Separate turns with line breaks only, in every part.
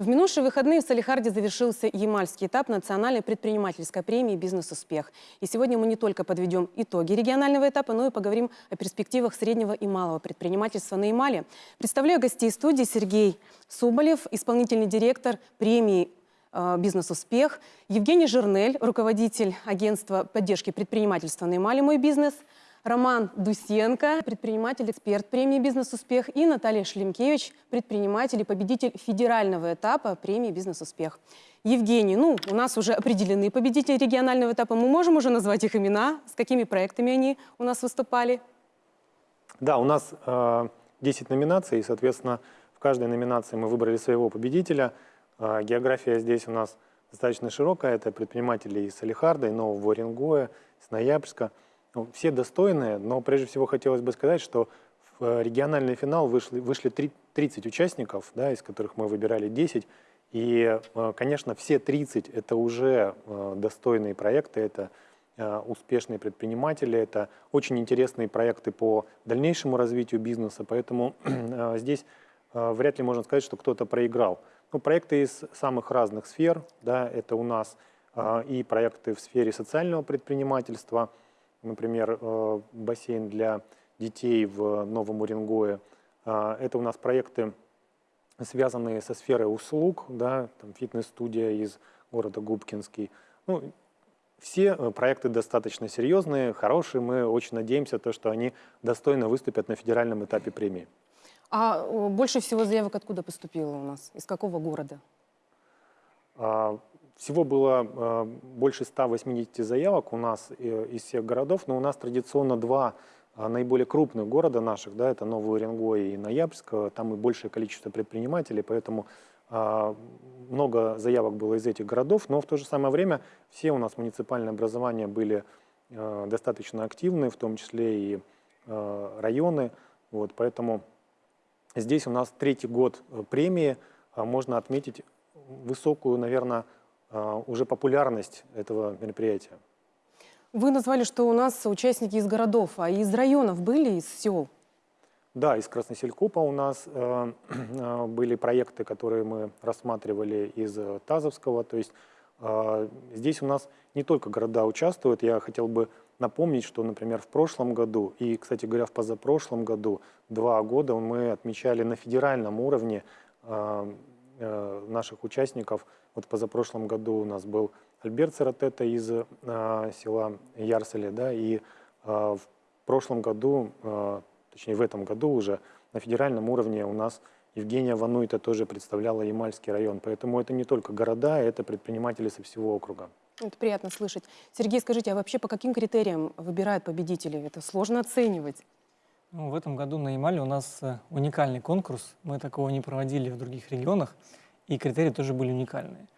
В минувшие выходные в Салихарде завершился ямальский этап национальной предпринимательской премии «Бизнес-успех». И сегодня мы не только подведем итоги регионального этапа, но и поговорим о перспективах среднего и малого предпринимательства на Ямале. Представляю гостей студии Сергей Соболев, исполнительный директор премии э, «Бизнес-успех», Евгений Жирнель, руководитель агентства поддержки предпринимательства на Ямале «Мой бизнес», Роман Дусенко, предприниматель, эксперт премии «Бизнес-успех» и Наталья Шлемкевич, предприниматель и победитель федерального этапа премии «Бизнес-успех». Евгений, ну, у нас уже определены победители регионального этапа. Мы можем уже назвать их имена, с какими проектами они у нас выступали?
Да, у нас э, 10 номинаций, и, соответственно, в каждой номинации мы выбрали своего победителя. Э, география здесь у нас достаточно широкая. Это предприниматели из Салихарда, и Нового Уренгоя, из Ноябрьска – ну, все достойные, но прежде всего хотелось бы сказать, что в э, региональный финал вышли, вышли 30 участников, да, из которых мы выбирали 10. И, э, конечно, все 30 – это уже э, достойные проекты, это успешные предприниматели, это очень интересные проекты по дальнейшему развитию бизнеса, поэтому здесь вряд ли можно сказать, что кто-то проиграл. Ну, проекты из самых разных сфер, да, это у нас и проекты в сфере социального предпринимательства – например, э, бассейн для детей в Новом Уренгое. А, это у нас проекты, связанные со сферой услуг, да, там фитнес-студия из города Губкинский. Ну, все э, проекты достаточно серьезные, хорошие. Мы очень надеемся, то, что они достойно выступят на федеральном этапе премии.
А больше всего заявок откуда поступило у нас? Из какого города?
А, всего было э, больше 180 заявок у нас э, из всех городов, но у нас традиционно два э, наиболее крупных города наших, да, это Новый Уренгой и Ноябрьск, там и большее количество предпринимателей, поэтому много заявок было из этих городов, но в то же самое время все у нас муниципальные образования были достаточно активны, в том числе и районы, вот, поэтому здесь у нас третий год премии, можно отметить высокую, наверное, уже популярность этого мероприятия.
Вы назвали, что у нас участники из городов, а из районов были, из сел?
Да, из Красноселькупа у нас э, э, были проекты, которые мы рассматривали из Тазовского. То есть э, здесь у нас не только города участвуют. Я хотел бы напомнить, что, например, в прошлом году и, кстати говоря, в позапрошлом году, два года мы отмечали на федеральном уровне э, э, наших участников – вот позапрошлом году у нас был Альберт Саратета из э, села Ярселе, да, и э, в прошлом году, э, точнее в этом году уже на федеральном уровне у нас Евгения Вануйта тоже представляла Ямальский район. Поэтому это не только города, это предприниматели со всего округа.
Это приятно слышать. Сергей, скажите, а вообще по каким критериям выбирают победителей? Это сложно оценивать.
Ну, в этом году на Ямале у нас э, уникальный конкурс. Мы такого не проводили в других регионах и критерии тоже были уникальные.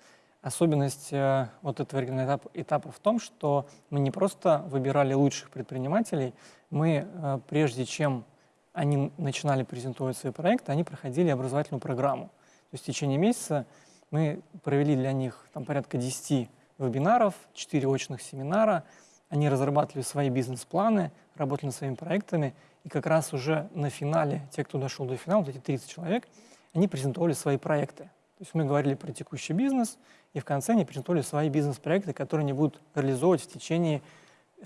Особенность э, вот этого этапа, этапа в том, что мы не просто выбирали лучших предпринимателей, мы, э, прежде чем они начинали презентовать свои проекты, они проходили образовательную программу. То есть в течение месяца мы провели для них там, порядка 10 вебинаров, 4 очных семинара, они разрабатывали свои бизнес-планы, работали над своими проектами, и как раз уже на финале, те, кто дошел до финала, вот эти 30 человек, они презентовали свои проекты. То есть мы говорили про текущий бизнес, и в конце они презентовали свои бизнес-проекты, которые они будут реализовывать в течение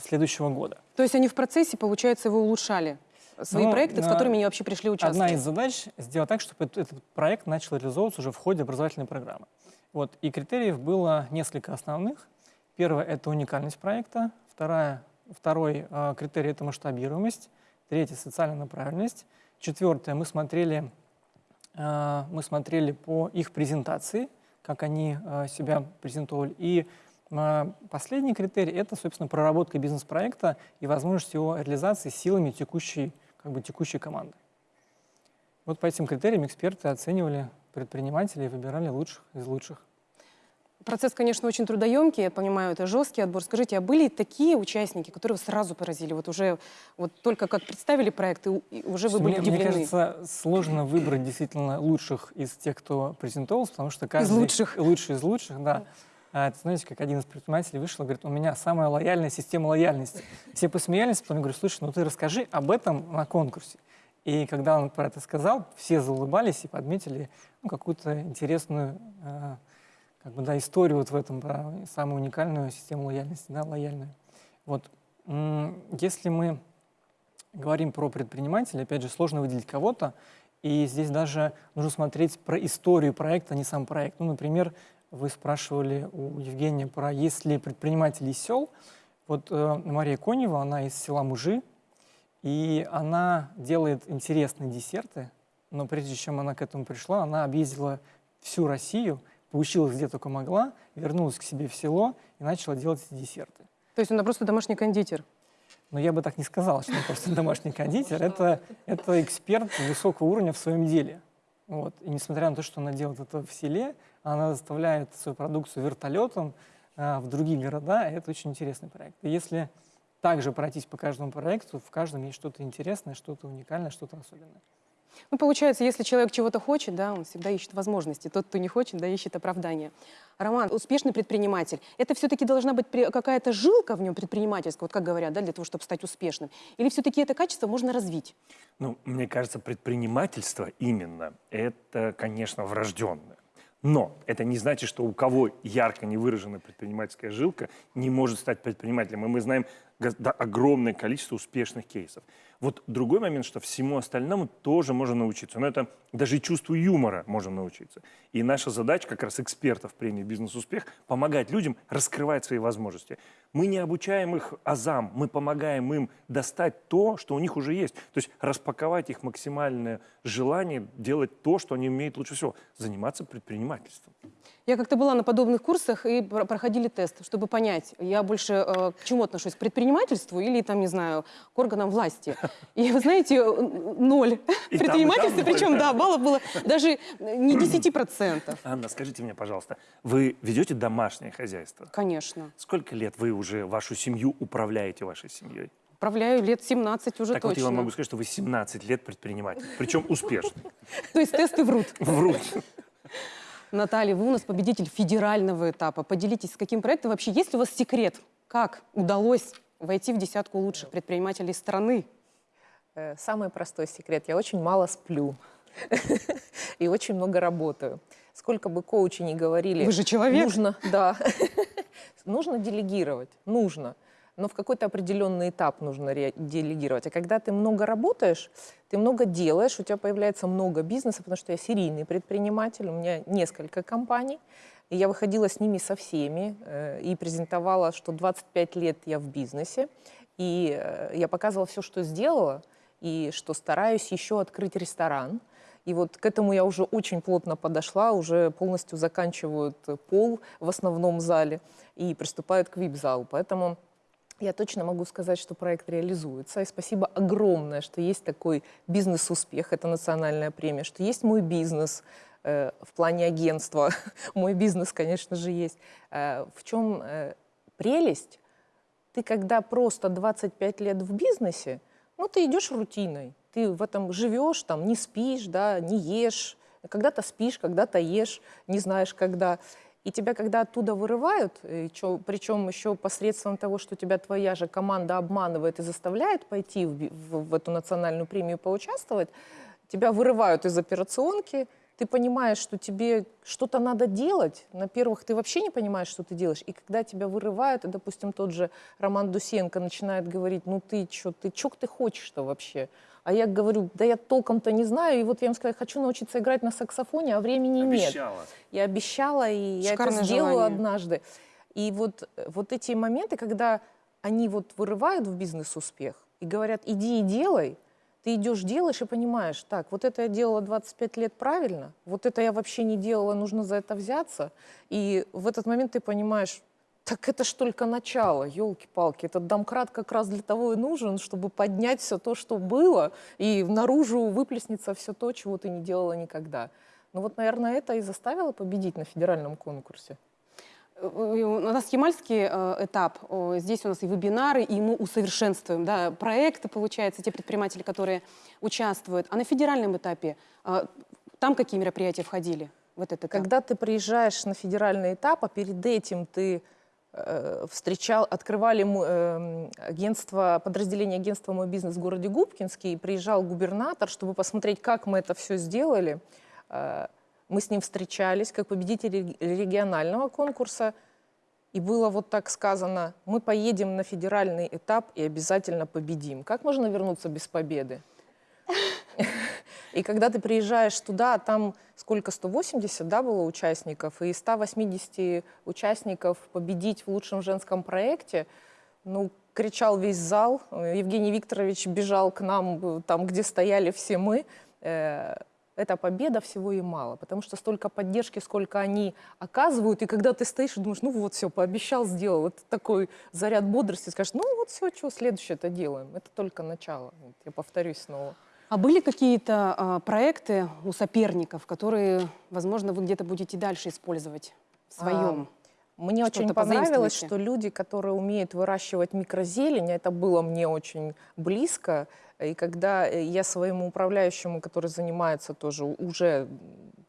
следующего года.
То есть они в процессе, получается, вы улучшали свои ну, проекты, с которыми они вообще пришли участвовать?
Одна из задач — сделать так, чтобы этот, этот проект начал реализовываться уже в ходе образовательной программы. Вот. И критериев было несколько основных. Первое — это уникальность проекта. Вторая, второй э, критерий — это масштабируемость. Третий — социальная направленность. Четвертое — мы смотрели Э, мы смотрели по их презентации, как они э, себя презентовали. И э, последний критерий – это, собственно, проработка бизнес-проекта и возможность его реализации силами текущей, как бы, текущей команды. Вот по этим критериям эксперты оценивали предпринимателей и выбирали лучших из лучших.
Процесс, конечно, очень трудоемкий, я понимаю, это жесткий отбор. Скажите, а были такие участники, которые сразу поразили? Вот уже вот только как представили проект, и уже вы были
мне,
удивлены?
Мне кажется, сложно выбрать действительно лучших из тех, кто презентовался, потому что каждый...
Из лучших.
Лучший из лучших, да. А, это, знаете, как один из предпринимателей вышел и говорит, у меня самая лояльная система лояльности. Все посмеялись, потом я говорю, слушай, ну ты расскажи об этом на конкурсе. И когда он про это сказал, все заулыбались и подметили ну, какую-то интересную э, как бы, да, историю вот в этом, про самую уникальную систему лояльности, да, лояльную. Вот. Если мы говорим про предпринимателя, опять же, сложно выделить кого-то, и здесь даже нужно смотреть про историю проекта, а не сам проект. Ну, например, вы спрашивали у Евгения про есть ли предприниматели из сел. Вот э, Мария Конева, она из села Мужи, и она делает интересные десерты, но прежде чем она к этому пришла, она объездила всю Россию, поучилась где только могла, вернулась к себе в село и начала делать эти десерты.
То есть она просто домашний кондитер.
Но я бы так не сказал, что он просто домашний кондитер. Это, это эксперт высокого уровня в своем деле. Вот. И несмотря на то, что она делает это в селе, она доставляет свою продукцию вертолетом а, в другие города. Это очень интересный проект. И если также пройтись по каждому проекту, в каждом есть что-то интересное, что-то уникальное, что-то особенное.
Ну, получается, если человек чего-то хочет, да, он всегда ищет возможности. Тот, кто не хочет, да, ищет оправдания. Роман, успешный предприниматель, это все-таки должна быть какая-то жилка в нем предпринимательская, вот как говорят, да, для того, чтобы стать успешным? Или все-таки это качество можно развить?
Ну, мне кажется, предпринимательство именно это, конечно, врожденное. Но это не значит, что у кого ярко не выражена предпринимательская жилка, не может стать предпринимателем. И мы знаем огромное количество успешных кейсов. Вот другой момент, что всему остальному тоже можно научиться. Но это даже и чувству юмора можно научиться. И наша задача, как раз экспертов премии «Бизнес-успех», помогать людям раскрывать свои возможности. Мы не обучаем их азам, мы помогаем им достать то, что у них уже есть. То есть распаковать их максимальное желание делать то, что они умеют лучше всего. Заниматься предпринимательством.
Я как-то была на подобных курсах и про- проходили тест, чтобы понять, я больше э, к чему отношусь, к предпринимательству или, там, не знаю, к органам власти. И вы знаете, ноль
И там, и там
предпринимательства,
ноль,
причем,
да.
баллов было даже не 10%.
Анна, скажите мне, пожалуйста, вы ведете домашнее хозяйство?
Конечно.
Сколько лет вы уже вашу семью управляете вашей семьей?
Управляю лет 17 уже
так вот я
точно.
вам могу сказать, что вы 17 лет предприниматель, причем успешный.
То есть тесты врут.
Врут.
Наталья, вы у нас победитель федерального этапа. Поделитесь, с каким проектом вообще есть ли у вас секрет? Как удалось войти в десятку лучших предпринимателей страны?
Э, Самый простой секрет. Я очень мало сплю и очень много работаю. Сколько бы коучи ни говорили...
Вы же человек.
Нужно, да. Нужно делегировать, нужно. Но в какой-то определенный этап нужно делегировать. А когда ты много работаешь, ты много делаешь, у тебя появляется много бизнеса, потому что я серийный предприниматель, у меня несколько компаний. И я выходила с ними со всеми э, и презентовала, что 25 лет я в бизнесе. И э, я показывала все, что сделала, и что стараюсь еще открыть ресторан. И вот к этому я уже очень плотно подошла, уже полностью заканчивают пол в основном зале и приступают к вип-залу. Поэтому я точно могу сказать, что проект реализуется. И спасибо огромное, что есть такой бизнес-успех, это национальная премия, что есть мой бизнес в плане агентства. мой бизнес, конечно же, есть. Э, в чем э, прелесть? Ты когда просто 25 лет в бизнесе, ну, ты идешь рутиной. Ты в этом живешь, там, не спишь, да, не ешь. Когда-то спишь, когда-то ешь, не знаешь, когда. И тебя, когда оттуда вырывают, чё- причем еще посредством того, что тебя твоя же команда обманывает и заставляет пойти в, в- в эту национальную премию поучаствовать, тебя вырывают из операционки, ты понимаешь, что тебе что-то надо делать. На первых ты вообще не понимаешь, что ты делаешь. И когда тебя вырывают, и, допустим, тот же Роман Дусенко начинает говорить, ну ты что, ты чё ты хочешь-то вообще? А я говорю, да я толком-то не знаю, и вот я им сказала, хочу научиться играть на саксофоне, а времени нет.
Обещала.
Я обещала, и я
Шикарное
это сделаю
желание.
однажды. И вот, вот эти моменты, когда они вот вырывают в бизнес-успех и говорят, иди и делай, ты идешь, делаешь и понимаешь, так, вот это я делала 25 лет правильно, вот это я вообще не делала, нужно за это взяться. И в этот момент ты понимаешь, так это ж только начало, елки-палки. Этот домкрат как раз для того и нужен, чтобы поднять все то, что было, и наружу выплеснется все то, чего ты не делала никогда. Ну вот, наверное, это и заставило победить на федеральном конкурсе.
Э, У нас ямальский э, этап. Здесь у нас и вебинары, и мы усовершенствуем да, проекты, получается, те предприниматели, которые участвуют. А на федеральном этапе э, там какие мероприятия входили в этот этап?
Когда ты приезжаешь на федеральный этап, а перед этим ты встречал, открывали э, агентство, подразделение агентства «Мой бизнес» в городе Губкинский, и приезжал губернатор, чтобы посмотреть, как мы это все сделали. Мы с ним встречались как победители регионального конкурса, и было вот так сказано, мы поедем на федеральный этап и обязательно победим. Как можно вернуться без победы? И когда ты приезжаешь туда, а там сколько, 180, да, было участников, и из 180 участников победить в лучшем женском проекте, ну, кричал весь зал, Евгений Викторович бежал к нам, там, где стояли все мы, Э, эта победа всего и мало, потому что столько поддержки, сколько они оказывают, и когда ты стоишь и думаешь, ну вот все, пообещал, сделал, вот такой заряд бодрости, скажешь, ну вот все, что следующее это делаем, это только начало, Вот я повторюсь снова.
А были какие-то а, проекты у соперников, которые, возможно, вы где-то будете дальше использовать в своем?
Мне
Что-то
очень понравилось, что люди, которые умеют выращивать микрозелень, это было мне очень близко. И когда э, я своему управляющему, который занимается тоже уже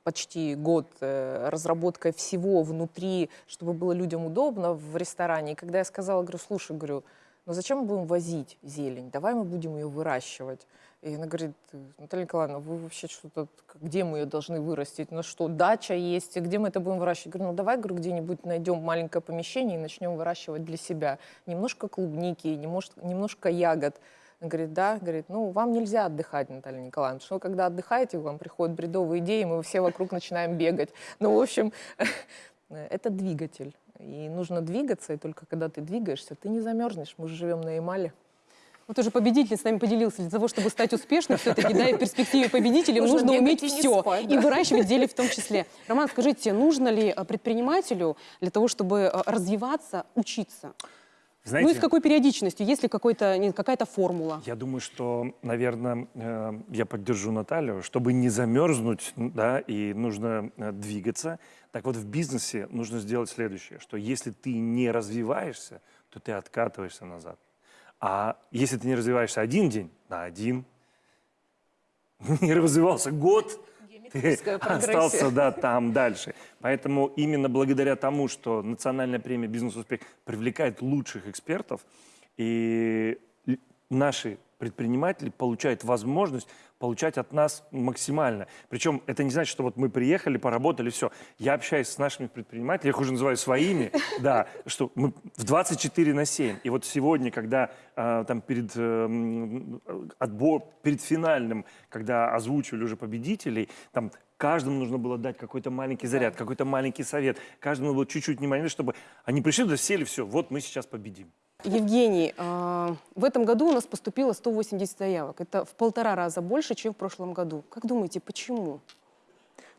почти год э, разработкой всего внутри, чтобы было людям удобно в ресторане, и когда я сказала, говорю, слушай, говорю, ну зачем мы будем возить зелень? Давай мы будем ее выращивать. И она говорит, Наталья Николаевна, вы вообще что-то, где мы ее должны вырастить? На что, дача есть, где мы это будем выращивать? Я говорю, ну давай, говорю, где-нибудь найдем маленькое помещение и начнем выращивать для себя. Немножко клубники, немножко, немножко ягод. Она говорит, да, говорит, ну вам нельзя отдыхать, Наталья Николаевна, что когда отдыхаете, вам приходят бредовые идеи, мы все вокруг начинаем бегать. Ну, в общем, это двигатель. И нужно двигаться, и только когда ты двигаешься, ты не замерзнешь. Мы же живем на Ямале.
Вот уже победитель с нами поделился. Для того, чтобы стать успешным, все-таки, да, и в перспективе победителем
Нужно
нужно уметь
и
все.
спать,
И
да.
выращивать зелень в том числе. Роман, скажите, нужно ли а, предпринимателю для того, чтобы а, развиваться, учиться?
Знаете,
Ну и с какой периодичностью? Есть ли какая-то формула?
Я думаю, что, наверное, э, я поддержу Наталью, чтобы не замерзнуть, да, и нужно э, двигаться. Так вот, в бизнесе нужно сделать следующее, что если ты не развиваешься, то ты откатываешься назад. А если ты не развиваешься один день, на один, не развивался год. остался да, там дальше. Поэтому именно благодаря тому, что национальная премия «Бизнес-успех» привлекает лучших экспертов, и наши предприниматели получают возможность получать от нас максимально. Причем это не значит, что вот мы приехали, поработали, все. Я общаюсь с нашими предпринимателями, я их уже называю своими, да, что мы в 24 на 7. И вот сегодня, когда а, там перед э, отбор, перед финальным, когда озвучивали уже победителей, там каждому нужно было дать какой-то маленький заряд, какой-то маленький совет. Каждому было чуть-чуть внимания, чтобы они пришли туда, сели, все, вот мы сейчас победим.
Евгений, а, в этом году у нас поступило 180 заявок. Это в полтора раза больше, чем в прошлом году. Как думаете, почему?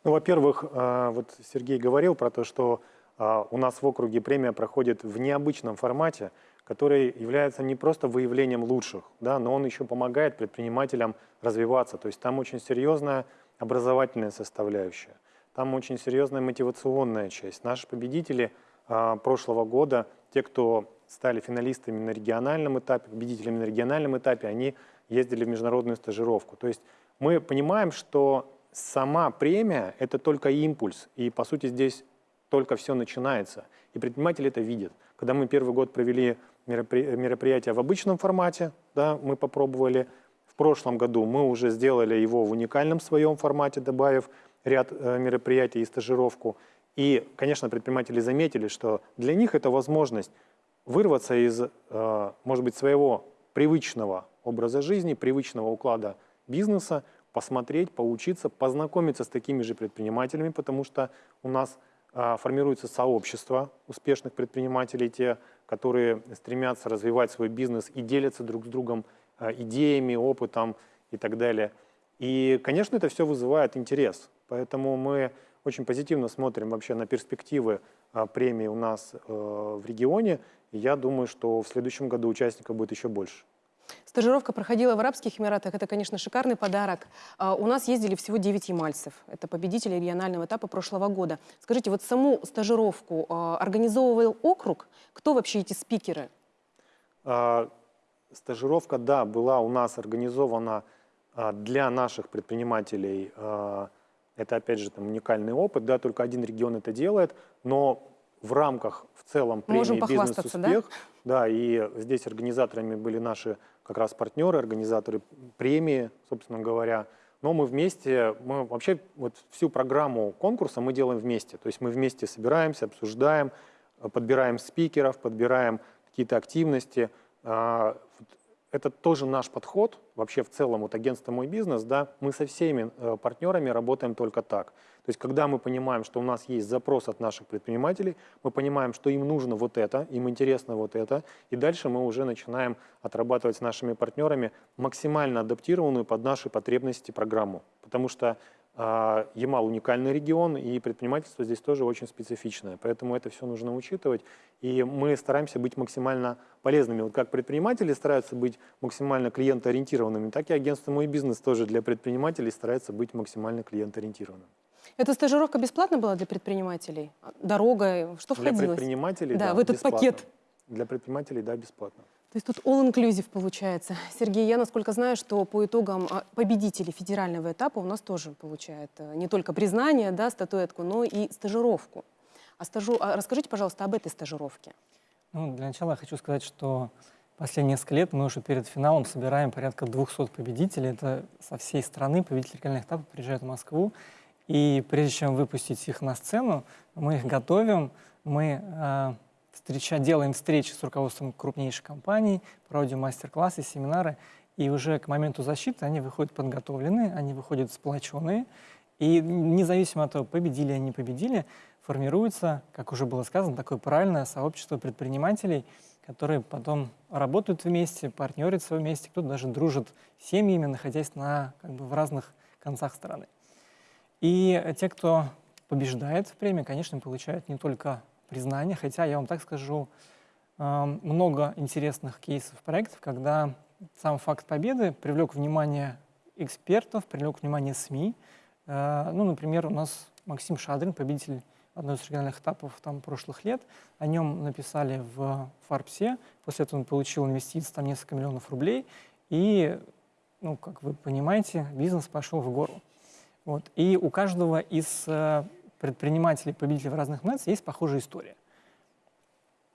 Ну, во-первых, а, вот Сергей говорил про то, что а, у нас в округе премия проходит в необычном формате, который является не просто выявлением лучших, да, но он еще помогает предпринимателям развиваться. То есть там очень серьезная образовательная составляющая, там очень серьезная мотивационная часть. Наши победители прошлого года, те, кто стали финалистами на региональном этапе, победителями на региональном этапе, они ездили в международную стажировку. То есть мы понимаем, что сама премия – это только импульс, и, по сути, здесь только все начинается. И предприниматели это видят. Когда мы первый год провели меропри- мероприятие в обычном формате, да, мы попробовали. В прошлом году мы уже сделали его в уникальном своем формате, добавив ряд э, мероприятий и стажировку. И, конечно, предприниматели заметили, что для них это возможность вырваться из, э, может быть, своего привычного образа жизни, привычного уклада бизнеса, посмотреть, поучиться, познакомиться с такими же предпринимателями, потому что у нас а, формируется сообщество успешных предпринимателей, те, которые стремятся развивать свой бизнес и делятся друг с другом а, идеями, опытом и так далее. И, конечно, это все вызывает интерес. Поэтому мы очень позитивно смотрим вообще на перспективы премии у нас э, в регионе. Я думаю, что в следующем году участников будет еще больше.
Стажировка проходила в Арабских Эмиратах. Это, конечно, шикарный подарок. А, У нас ездили всего 9 ямальцев. Это победители регионального этапа прошлого года. Скажите, вот саму стажировку а, организовывал округ? Кто вообще эти спикеры?
А, Стажировка, да, была у нас организована для наших предпринимателей. Это, опять же, там, уникальный опыт, да, только один регион это делает. Но в рамках в целом премии
похвастаться, да?
«Бизнес-успех». Да? и здесь организаторами были наши как раз партнеры, организаторы премии, собственно говоря. Но мы вместе, мы вообще вот всю программу конкурса мы делаем вместе. То есть мы вместе собираемся, обсуждаем, подбираем спикеров, подбираем какие-то активности. Это тоже наш подход, вообще в целом вот агентство «Мой бизнес», да, мы со всеми э, партнерами работаем только так. То есть когда мы понимаем, что у нас есть запрос от наших предпринимателей, мы понимаем, что им нужно вот это, им интересно вот это, и дальше мы уже начинаем отрабатывать с нашими партнерами максимально адаптированную под наши потребности программу. Потому что Ямал уникальный регион, и предпринимательство здесь тоже очень специфичное. Поэтому это все нужно учитывать. И мы стараемся быть максимально полезными. Вот как предприниматели стараются быть максимально клиентоориентированными, так и агентство «Мой бизнес» тоже для предпринимателей старается быть максимально клиентоориентированным.
Эта стажировка бесплатна была для предпринимателей? Дорога, что
Для
входило?
предпринимателей,
Да,
да,
в этот
бесплатно.
пакет.
Для предпринимателей, да, бесплатно.
То есть тут all-inclusive получается. Сергей, я насколько знаю, что по итогам а, победители федерального этапа у нас тоже получают э, не только признание, да, статуэтку, но и стажировку. А стажу... а расскажите, пожалуйста, об этой стажировке.
Ну, для начала я хочу сказать, что последние несколько лет мы уже перед финалом собираем порядка 200 победителей. Это со всей страны победители региональных этапов приезжают в Москву. И прежде чем выпустить их на сцену, мы их готовим, мы э, встреча, делаем встречи с руководством крупнейших компаний, проводим мастер-классы, семинары. И уже к моменту защиты они выходят подготовленные, они выходят сплоченные. И независимо от того, победили они, победили, формируется, как уже было сказано, такое правильное сообщество предпринимателей, которые потом работают вместе, партнерятся вместе, кто-то даже дружит семьями, находясь на, как бы, в разных концах страны. И те, кто побеждает в премии, конечно, получают не только признание, хотя я вам так скажу, э, много интересных кейсов проектов, когда сам факт победы привлек внимание экспертов, привлек внимание СМИ. Э, Ну, например, у нас Максим Шадрин, победитель одного из региональных этапов там, прошлых лет. О нем написали в Фарбсе. После этого он получил инвестиции там несколько миллионов рублей. И, ну, как вы понимаете, бизнес пошел в гору. Вот. И у каждого из э, предпринимателей, победителей в разных номинациях есть похожая история.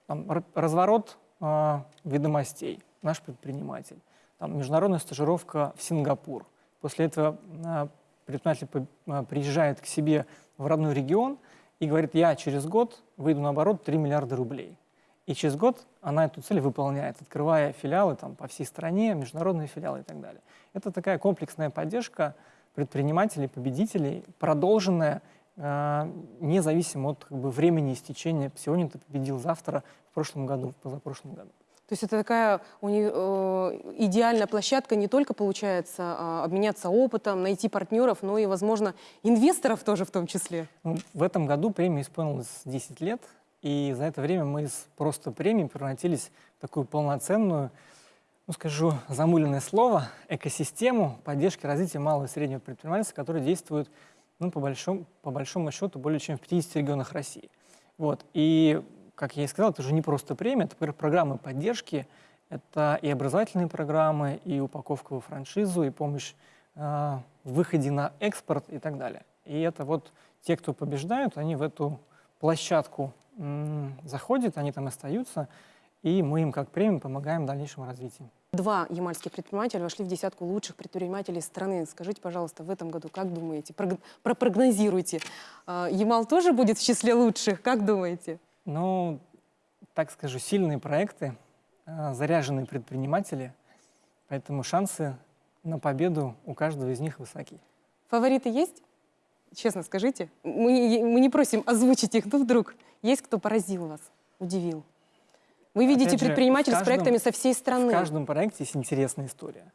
Там, разворот э, ведомостей, наш предприниматель. Там, международная стажировка в Сингапур. После этого э, предприниматель по- э, приезжает к себе в родной регион и говорит, я через год выйду на оборот 3 миллиарда рублей. И через год она эту цель выполняет, открывая филиалы там, по всей стране, международные филиалы и так далее. Это такая комплексная поддержка предпринимателей, победителей, продолженная независимо от как бы, времени истечения. Сегодня ты победил, завтра, в прошлом году, в позапрошлом году.
То есть это такая уни- э, идеальная площадка не только, получается, а, обменяться опытом, найти партнеров, но и, возможно, инвесторов тоже в том числе.
Ну, в этом году премии исполнилось 10 лет, и за это время мы из просто премии превратились в такую полноценную, ну скажу замыленное слово, экосистему поддержки развития малого и среднего предпринимательства, которая действует ну, по, большому, по большому счету более чем в 50 регионах России. Вот. И, как я и сказал, это уже не просто премия, это пр- программы поддержки, это и образовательные программы, и упаковка во франшизу, и помощь э, в выходе на экспорт и так далее. И это вот те, кто побеждают, они в эту площадку заходят, они там остаются, и мы им как премия помогаем в дальнейшем развитии.
Два ямальских предпринимателя вошли в десятку лучших предпринимателей страны. Скажите, пожалуйста, в этом году, как думаете, прог- пропрогнозируйте, а, Ямал тоже будет в числе лучших? Как думаете?
Ну, так скажу, сильные проекты, э, заряженные предприниматели, поэтому шансы на победу у каждого из них высоки.
Фавориты есть? Честно скажите. Мы, мы не просим озвучить их, но вдруг есть кто поразил вас, удивил? Вы видите
Опять же,
предпринимателей
в
с
каждом-
проектами со всей страны.
В каждом проекте есть интересная история.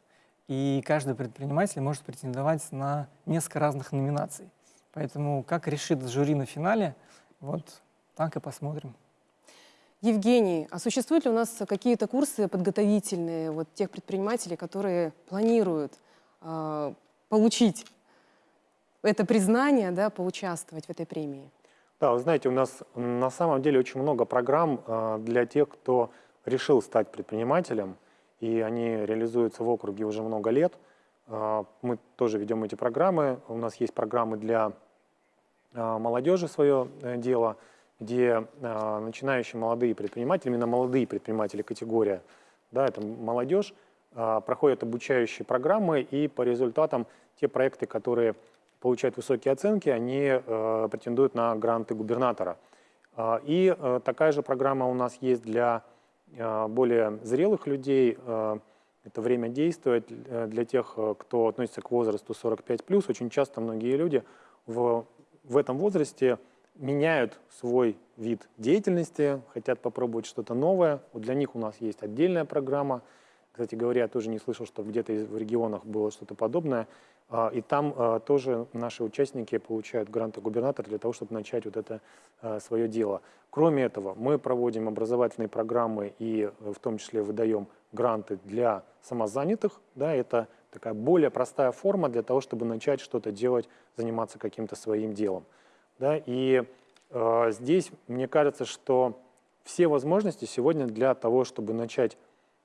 И каждый предприниматель может претендовать на несколько разных номинаций. Поэтому как решит жюри на финале, вот так и посмотрим.
Евгений, а существуют ли у нас какие-то курсы подготовительные вот тех предпринимателей, которые планируют а, получить это признание, да, поучаствовать в этой премии?
Да, вы знаете, у нас на самом деле очень много программ э, для тех, кто решил стать предпринимателем, и они реализуются в округе уже много лет. Э, Мы тоже ведем эти программы. У нас есть программы для э, молодежи свое э, дело. где а, начинающие молодые предприниматели, именно молодые предприниматели категория, да, это молодежь, а, проходят обучающие программы, и по результатам те проекты, которые получают высокие оценки, они э, претендуют на гранты губернатора. А, И э, такая же программа у нас есть для э, более зрелых людей. Это время действует э, для тех, кто относится к возрасту 45+. Очень часто многие люди в, в этом возрасте меняют свой вид деятельности, хотят попробовать что-то новое. Вот для них у нас есть отдельная программа. Кстати говоря, я тоже не слышал, что где-то в регионах было что-то подобное. А, И там а, тоже наши участники получают гранты губернатора для того, чтобы начать вот это а, свое дело. Кроме этого, мы проводим образовательные программы и э, в том числе выдаем гранты для самозанятых. Да, это такая более простая форма для того, чтобы начать что-то делать, заниматься каким-то своим делом. Да, и э, здесь мне кажется, что все возможности сегодня для того, чтобы начать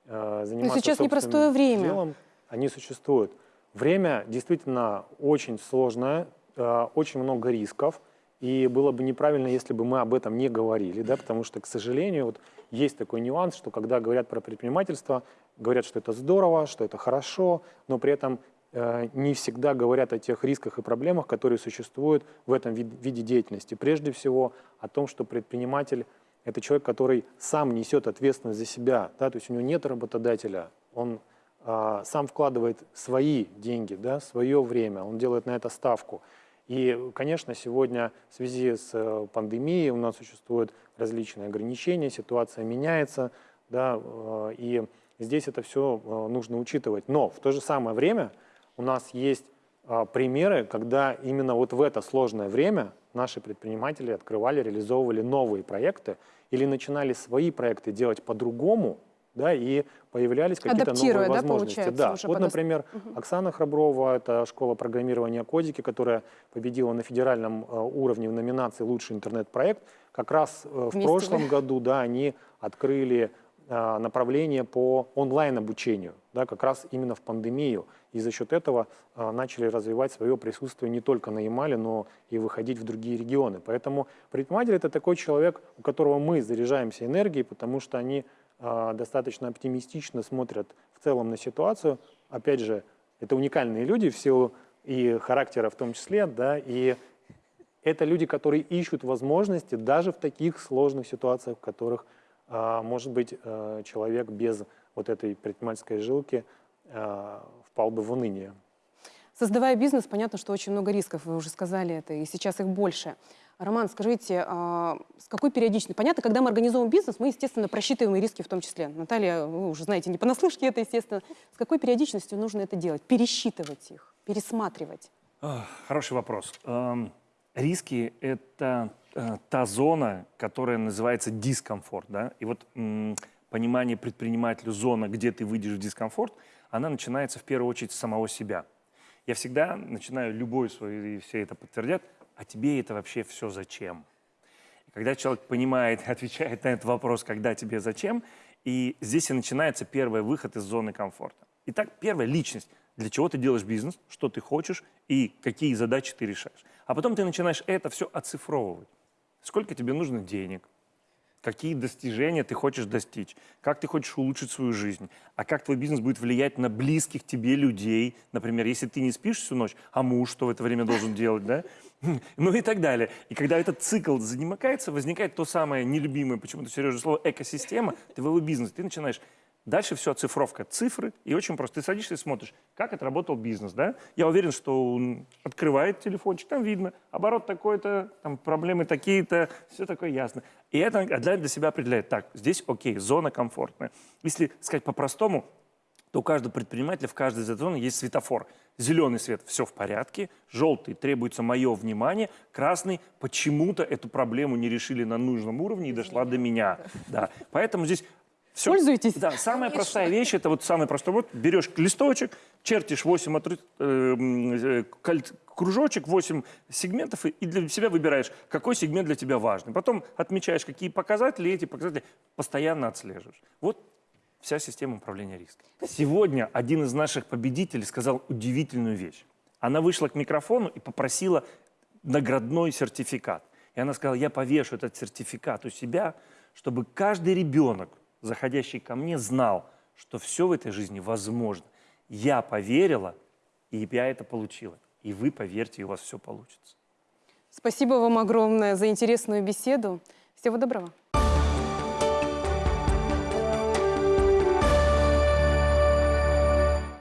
э, заниматься
сейчас
собственным
непростое время.
делом, они существуют. Время действительно очень сложное, э, очень много рисков, и было бы неправильно, если бы мы об этом не говорили, да, потому что, к сожалению, вот есть такой нюанс, что когда говорят про предпринимательство, говорят, что это здорово, что это хорошо, но при этом э, не всегда говорят о тех рисках и проблемах, которые существуют в этом вид- виде деятельности. Прежде всего о том, что предприниматель – это человек, который сам несет ответственность за себя, да, то есть у него нет работодателя, он а, сам вкладывает свои деньги, да, свое время, он делает на это ставку. И, конечно, сегодня в связи с э, пандемией у нас существуют различные ограничения, ситуация меняется, да, э, и здесь это все нужно учитывать. Но в то же самое время у нас есть а, примеры, когда именно вот в это сложное время наши предприниматели открывали, реализовывали новые проекты или начинали свои проекты делать по-другому, да, и появлялись какие-то новые
да,
возможности. да.
уже
Вот, например, Оксана Храброва, это школа программирования Кодики, которая победила на федеральном э, уровне в номинации «Лучший интернет-проект». Как раз э, в
Вместе
прошлом
вы.
году да, они открыли э, направление по онлайн-обучению, да, как раз именно в пандемию. И за счет этого э, начали развивать свое присутствие не только на Ямале, но и выходить в другие регионы. Поэтому предприниматель – это такой человек, у которого мы заряжаемся энергией, потому что они достаточно оптимистично смотрят в целом на ситуацию. Опять же, это уникальные люди в силу и характера в том числе, да, и это люди, которые ищут возможности даже в таких сложных ситуациях, в которых, а, может быть, э, человек без вот этой предпринимательской жилки а, впал бы в уныние.
Создавая бизнес, понятно, что очень много рисков, вы уже сказали это, и сейчас их больше. Роман, скажите, а, с какой периодичностью? Понятно, когда мы организовываем бизнес, мы, естественно, просчитываем и риски в том числе. Наталья, вы уже знаете, не понаслышке это, естественно. С какой периодичностью нужно это делать? Пересчитывать их, пересматривать?
Ах, Хороший вопрос. Эм, Риски — это э, та зона, которая называется дискомфорт. Да? И вот понимание предпринимателю зона, где ты выйдешь в дискомфорт, она начинается в первую очередь с самого себя. Я всегда начинаю любой свой, и все это подтвердят, а тебе это вообще все зачем? Когда человек понимает, отвечает на этот вопрос, когда тебе зачем, и здесь и начинается первый выход из зоны комфорта. Итак, первая личность. Для чего ты делаешь бизнес, что ты хочешь и какие задачи ты решаешь. А потом ты начинаешь это все оцифровывать. Сколько тебе нужно денег, какие достижения ты хочешь достичь, как ты хочешь улучшить свою жизнь, а как твой бизнес будет влиять на близких тебе людей. Например, если ты не спишь всю ночь, а муж что в это время должен делать, да? Ну и так далее. И когда этот цикл замыкается, возникает то самое нелюбимое почему-то Сережа слово экосистема твоего бизнеса. Ты начинаешь Дальше все оцифровка, цифры, и очень просто. Ты садишься и смотришь, как отработал бизнес, да? Я уверен, что он открывает телефончик, там видно, оборот такой-то, там проблемы такие-то, все такое ясно. И это для, для себя определяет, так, здесь окей, зона комфортная. Если сказать по-простому, то у каждого предпринимателя в каждой из этой зоны есть светофор. Зеленый свет – все в порядке, желтый – требуется мое внимание, красный – почему-то эту проблему не решили на нужном уровне и дошла до меня. Да. Поэтому здесь все.
Пользуетесь?
Да, самая простая вещь, это вот самый простой, вот берешь листочек, чертишь 8 отры- э, э, кружочек, 8 сегментов, и для себя выбираешь, какой сегмент для тебя важный. Потом отмечаешь, какие показатели, и эти показатели постоянно отслеживаешь. Вот вся система управления риском. Сегодня один из наших победителей сказал удивительную вещь. Она вышла к микрофону и попросила наградной сертификат. И она сказала, я повешу этот сертификат у себя, чтобы каждый ребенок, заходящий ко мне, знал, что все в этой жизни возможно. Я поверила, и я это получила. И вы поверьте, у вас все получится.
Спасибо вам огромное за интересную беседу. Всего доброго.